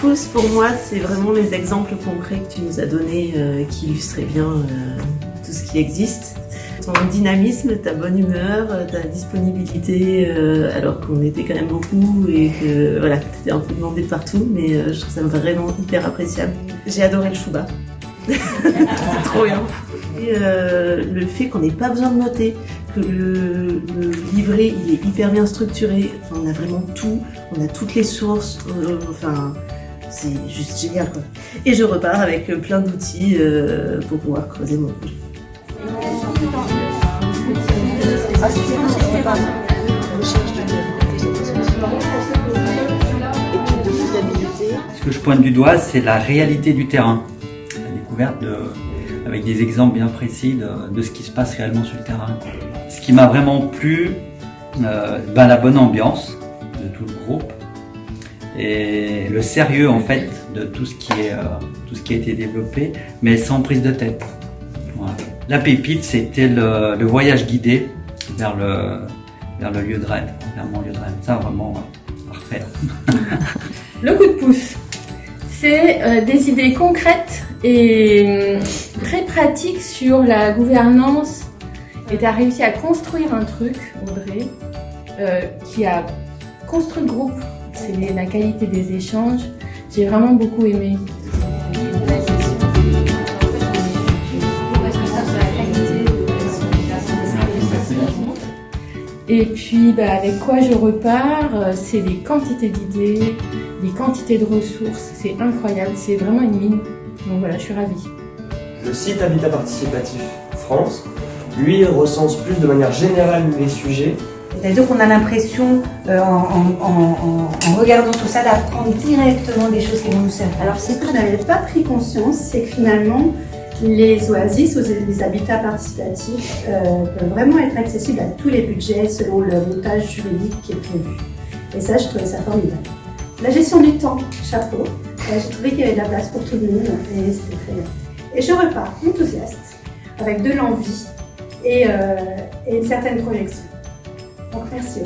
pouce pour moi, c'est vraiment les exemples concrets que tu nous as donnés euh, qui illustraient bien euh, tout ce qui existe. Ton dynamisme, ta bonne humeur, euh, ta disponibilité, alors qu'on était quand même beaucoup et que voilà, tu étais un peu demandé partout, mais je trouve ça vraiment hyper appréciable. J'ai adoré le chouba. c'est trop bien. Et le fait qu'on n'ait pas besoin de noter, que le, livret il est hyper bien structuré, enfin, on a vraiment tout, on a toutes les sources, enfin c'est juste génial quoi. Et je repars avec plein d'outils euh, pour pouvoir creuser mon projet. Ce que je pointe du doigt, c'est la réalité du terrain, la découverte de, avec des exemples bien précis de, ce qui se passe réellement sur le terrain. Ce qui m'a vraiment plu, euh, ben, la bonne ambiance de tout le groupe, et le sérieux en fait de tout ce qui, est, euh, tout ce qui a été développé, mais sans prise de tête. La pépite, c'était le, voyage guidé vers le, vers le lieu de rêve, vers mon lieu de rêve. Ça, vraiment, à refaire. le coup de pouce, c'est euh, des idées concrètes et hum, très pratiques sur la gouvernance. Et tu as réussi à construire un truc, Audrey, euh, qui a construit le groupe c'est la qualité des échanges. J'ai vraiment beaucoup aimé. Et puis bah, avec quoi je repars, euh, c'est les quantités d'idées, les quantités de ressources, c'est incroyable, c'est vraiment une mine. Donc voilà, je suis ravie. Le site Habitat Participatif France, lui, recense plus de manière générale les sujets c'est-à-dire qu'on a l'impression, euh, en, regardant tout ça, d'apprendre directement des choses qui vont nous servir. Alors ce que je n'avais pas pris conscience, c'est que finalement, les oasis ou les habitats participatifs euh, peuvent vraiment être accessibles à tous les budgets selon le montage juridique qui est prévu. Et ça, je trouvais ça formidable. La gestion du temps, chapeau. J'ai trouvé qu'il y avait de la place pour tout le monde et c'était très bien. Et je repars enthousiaste, avec de l'envie et, euh, une certaine projection. Donc merci.